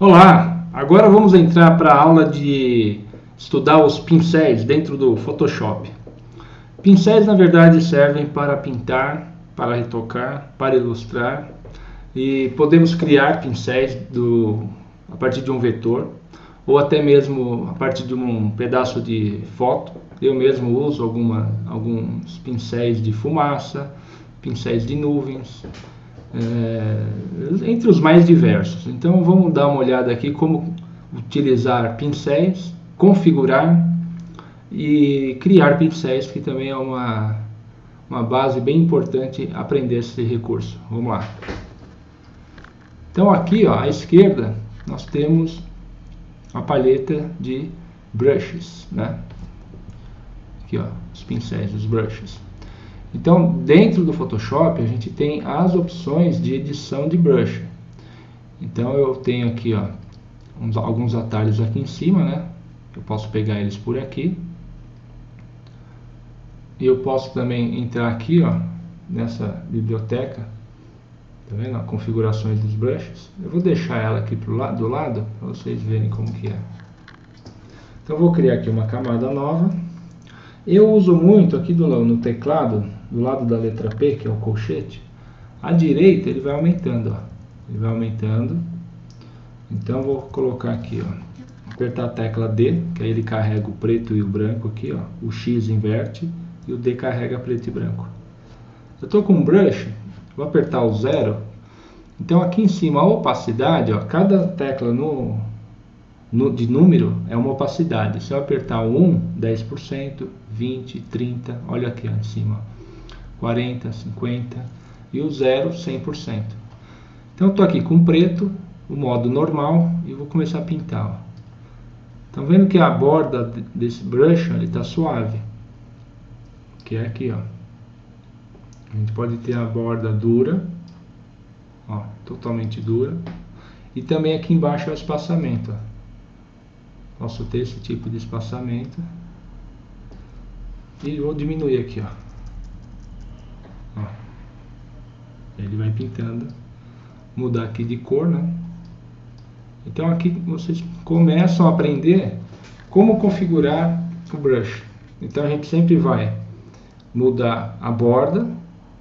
Olá, agora vamos entrar para a aula de estudar os pincéis dentro do Photoshop. Pincéis na verdade servem para pintar, para retocar, para ilustrar e podemos criar pincéis do, a partir de um vetor ou até mesmo a partir de um pedaço de foto. Eu mesmo uso alguma, alguns pincéis de fumaça, pincéis de nuvens, é, entre os mais diversos. Então vamos dar uma olhada aqui como utilizar pincéis, configurar e criar pincéis, que também é uma, uma base bem importante aprender esse recurso. Vamos lá. Então aqui ó, à esquerda nós temos a paleta de brushes, né? Aqui ó, os pincéis, os brushes. Então, dentro do Photoshop, a gente tem as opções de edição de brush. Então, eu tenho aqui ó, uns, alguns atalhos aqui em cima, né? Eu posso pegar eles por aqui. E eu posso também entrar aqui, ó, nessa biblioteca, tá vendo? configurações dos brushes. Eu vou deixar ela aqui pro lado, do lado, para vocês verem como que é. Então, eu vou criar aqui uma camada nova. Eu uso muito aqui do, no teclado, do lado da letra P, que é o colchete, à direita ele vai aumentando, ó. Ele vai aumentando. Então vou colocar aqui, ó, apertar a tecla D, que aí ele carrega o preto e o branco aqui, ó. O X inverte e o D carrega preto e branco. Eu estou com um brush, vou apertar o zero. Então aqui em cima a opacidade, ó, cada tecla no, no, de número é uma opacidade. Se eu apertar o 1, 10%, 20, 30, olha aqui ó, em cima. 40, 50 e o 0, 100%. Então, estou aqui com preto, o modo normal, e vou começar a pintar. Estão vendo que a borda desse brush está suave, que é aqui, ó. A gente pode ter a borda dura, ó, totalmente dura, e também aqui embaixo é o espaçamento. Ó. Posso ter esse tipo de espaçamento. E vou diminuir aqui. Ó. Ele vai pintando. Mudar aqui de cor, né? Então aqui vocês começam a aprender como configurar o brush. Então a gente sempre vai mudar a borda,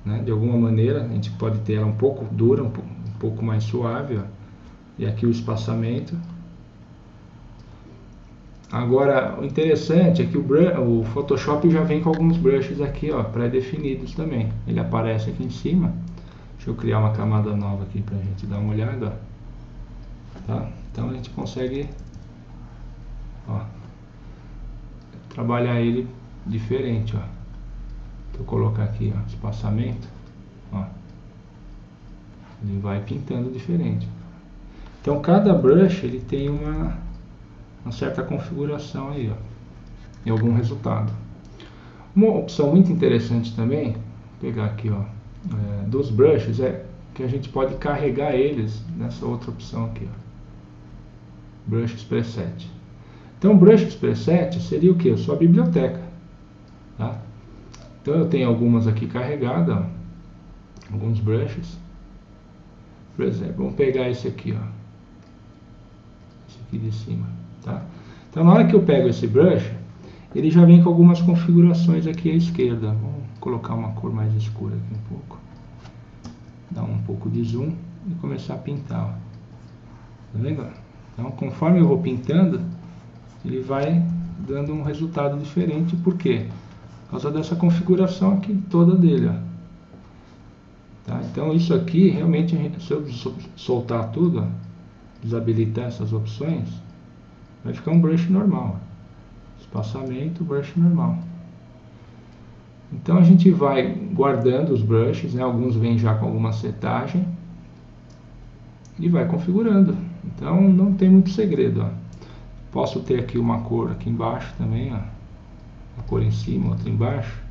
né, de alguma maneira. A gente pode ter ela um pouco dura, um pouco, um pouco mais suave. Ó. E aqui o espaçamento. Agora, o interessante é que o, o, Photoshop já vem com alguns brushes aqui, pré-definidos também. Ele aparece aqui em cima. Deixa eu criar uma camada nova aqui para a gente dar uma olhada. Tá? Então a gente consegue ó, trabalhar ele diferente. Ó. Vou colocar aqui ó, espaçamento. Ó. Ele vai pintando diferente. Então cada brush ele tem uma uma certa configuração aí, ó, em algum resultado. Uma opção muito interessante também, vou pegar aqui, ó, é, dos brushes, é que a gente pode carregar eles nessa outra opção aqui, ó, brushes preset. Então, brushes preset seria o que? Sua biblioteca, tá? Então, eu tenho algumas aqui carregadas, ó, alguns brushes. Por exemplo, vamos pegar esse aqui, ó, esse aqui de cima. Tá? Então na hora que eu pego esse brush, ele já vem com algumas configurações aqui à esquerda. Vamos colocar uma cor mais escura aqui um pouco. Dar um pouco de zoom e começar a pintar. Ó. Tá vendo? Então conforme eu vou pintando, ele vai dando um resultado diferente. Por quê? Por causa dessa configuração aqui toda dele. Ó. Tá? Então isso aqui, realmente, se eu soltar tudo, ó, desabilitar essas opções, vai ficar um brush normal. Espaçamento, brush normal. Então a gente vai guardando os brushes, né? alguns vêm já com alguma setagem e vai configurando. Então não tem muito segredo. Ó. Posso ter aqui uma cor aqui embaixo também, ó. uma cor em cima, outra embaixo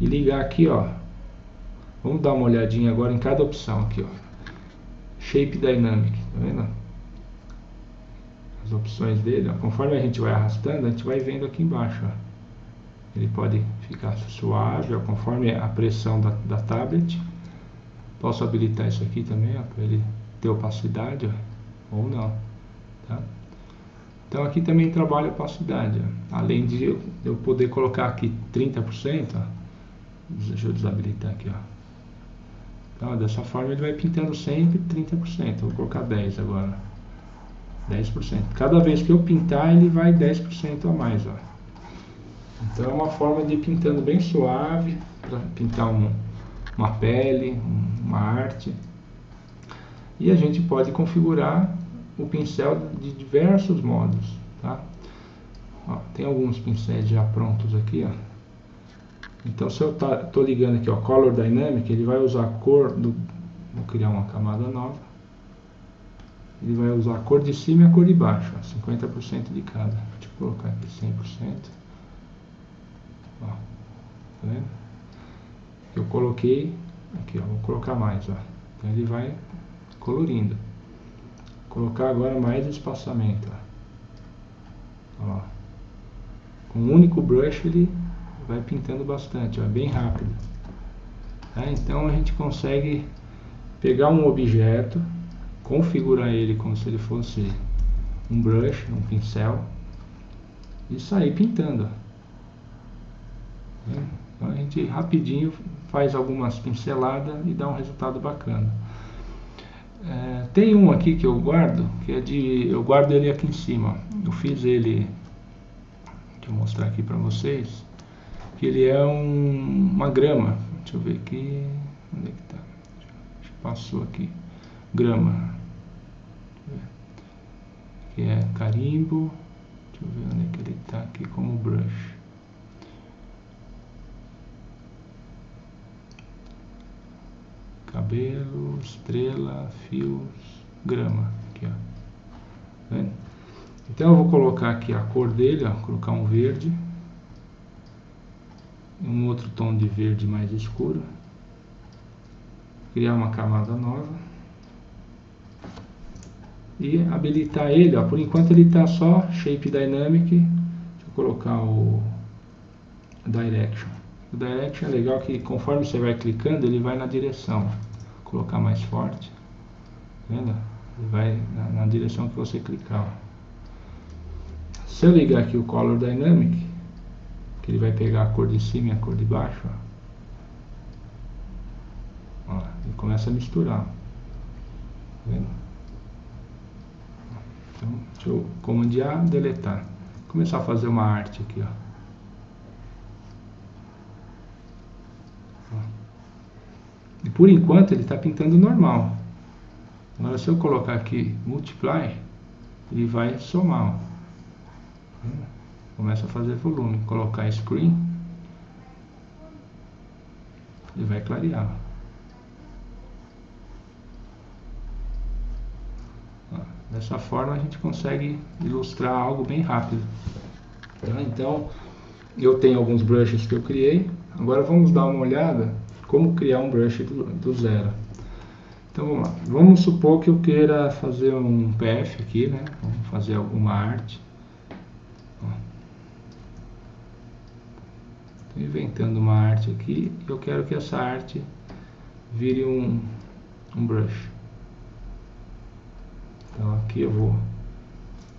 e ligar aqui, ó. Vamos dar uma olhadinha agora em cada opção aqui, ó. Shape Dynamic, tá vendo? as opções dele, ó, conforme a gente vai arrastando, a gente vai vendo aqui embaixo. Ó. Ele pode ficar suave, conforme a pressão da, da tablet. Posso habilitar isso aqui também, para ele ter opacidade, ó, ou não. Tá? Então aqui também trabalha a opacidade. Ó. Além de eu poder colocar aqui 30%, ó. deixa eu desabilitar aqui. Ó. Então, dessa forma ele vai pintando sempre 30%. Vou colocar 10 agora. 10%. Cada vez que eu pintar, ele vai 10% a mais. Ó. Então é uma forma de ir pintando bem suave, para pintar um, uma pele, uma arte. E a gente pode configurar o pincel de diversos modos. Tá? Ó, tem alguns pincéis já prontos aqui. Ó. Então se eu estou tá, ligando aqui, ó, Color Dynamic, ele vai usar a cor do... Vou criar uma camada nova. Ele vai usar a cor de cima e a cor de baixo, ó, 50% de cada. Deixa eu colocar aqui 100%. Tá vendo? Eu coloquei aqui, ó, vou colocar mais, ó. Então ele vai colorindo. Vou colocar agora mais espaçamento, ó. ó. Com um único brush ele vai pintando bastante, ó, bem rápido. Tá? Então a gente consegue pegar um objeto, configurar ele como se ele fosse um brush, um pincel e sair pintando. A gente rapidinho faz algumas pinceladas e dá um resultado bacana. É, tem um aqui que eu guardo, que é de. Eu guardo ele aqui em cima. Eu fiz ele. Deixa eu mostrar aqui para vocês. Que ele é um, uma grama. Deixa eu ver aqui. Onde é que tá? Passou aqui. Grama. Que é carimbo. Deixa eu ver onde é que ele está aqui como brush. Cabelo, estrela, fios, grama. Aqui, ó. Tá então eu vou colocar aqui a cor dele, ó, colocar um verde, um outro tom de verde mais escuro, criar uma camada nova e habilitar ele, ó, por enquanto ele está só Shape Dynamic, deixa eu colocar o Direction. O Direction é legal que conforme você vai clicando, ele vai na direção. Colocar mais forte. Tá vendo? Ele vai na, na direção que você clicar. Ó. Se eu ligar aqui o Color Dynamic, que ele vai pegar a cor de cima e a cor de baixo, ó. Ó, ele começa a misturar. Tá vendo? Então, deixa eu comandear, deletar. Começar a fazer uma arte aqui, ó. E por enquanto ele está pintando normal. Agora se eu colocar aqui multiply, ele vai somar. Ó. Começa a fazer volume. Colocar screen, ele vai clarear. Dessa forma a gente consegue ilustrar algo bem rápido. Tá? Então, eu tenho alguns brushes que eu criei. Agora vamos dar uma olhada como criar um brush do, do zero. Então vamos lá. Vamos supor que eu queira fazer um PF aqui, né? Vamos fazer alguma arte. Estou inventando uma arte aqui e eu quero que essa arte vire um, um brush. Então aqui eu vou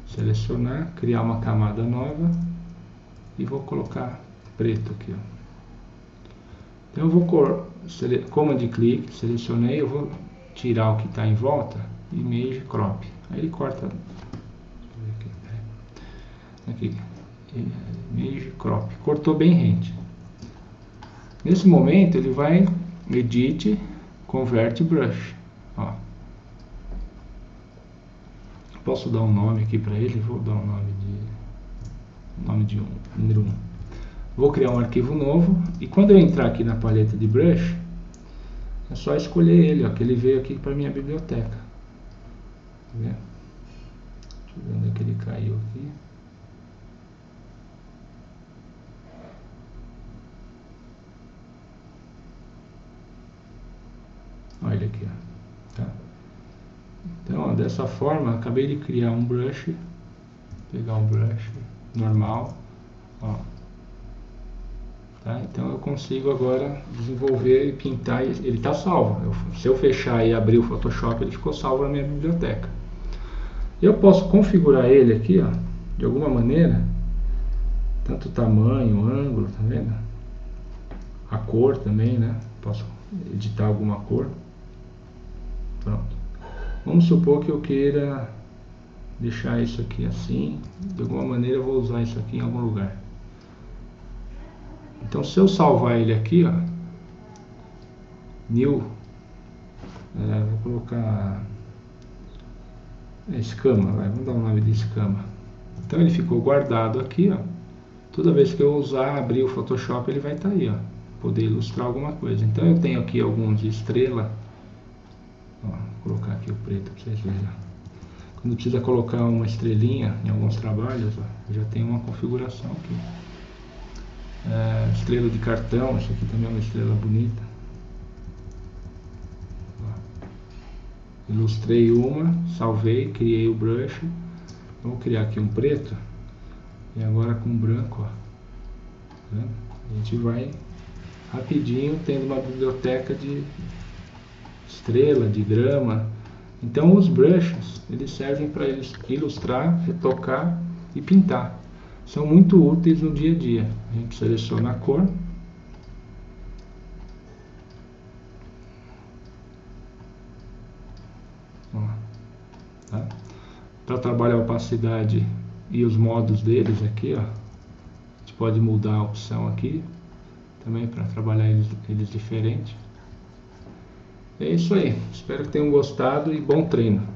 selecionar, criar uma camada nova e vou colocar preto aqui. Ó. Então eu vou command click, selecionei, eu vou tirar o que está em volta, image crop. Aí ele corta. Aqui, image crop. Cortou bem rente. Nesse momento ele vai edit, convert brush. Ó. Posso dar um nome aqui para ele? Vou dar um nome de nome de um, número 1. Vou criar um arquivo novo e quando eu entrar aqui na paleta de brush, é só escolher ele, ó, que ele veio aqui para minha biblioteca. Tá vendo? Deixa eu ver onde é que ele caiu aqui. Olha aqui, ó. Tá? Então, ó, dessa forma, acabei de criar um brush, pegar um brush normal, ó, Tá? Então eu consigo agora desenvolver e pintar, ele está salvo. Eu, se eu fechar e abrir o Photoshop, ele ficou salvo na minha biblioteca. Eu posso configurar ele aqui, ó, de alguma maneira, tanto tamanho, ângulo, tá vendo? A cor também, né? Posso editar alguma cor. Pronto. Vamos supor que eu queira deixar isso aqui assim. De alguma maneira eu vou usar isso aqui em algum lugar. Então se eu salvar ele aqui, ó, new, é, vou colocar escama, vai, vamos dar o um nome de escama. Então ele ficou guardado aqui, ó. Toda vez que eu usar, abrir o Photoshop, ele vai estar tá aí, ó. Poder ilustrar alguma coisa. Então eu tenho aqui alguns estrela. Ó, vou colocar aqui o preto para vocês verem. Quando precisa colocar uma estrelinha em alguns trabalhos, ó, já tem uma configuração aqui. É, estrela de cartão, isso aqui também é uma estrela bonita. Ilustrei uma, salvei, criei o brush. Vou criar aqui um preto. E agora com branco, ó. Tá a gente vai rapidinho tendo uma biblioteca de estrela, de grama. Então os brushes, eles servem para ilustrar, retocar e pintar. São muito úteis no dia a dia. A gente seleciona a cor. Tá? Para trabalhar a opacidade e os modos deles aqui, ó, a gente pode mudar a opção aqui também para trabalhar eles, eles diferente. É isso aí. Espero que tenham gostado e bom treino.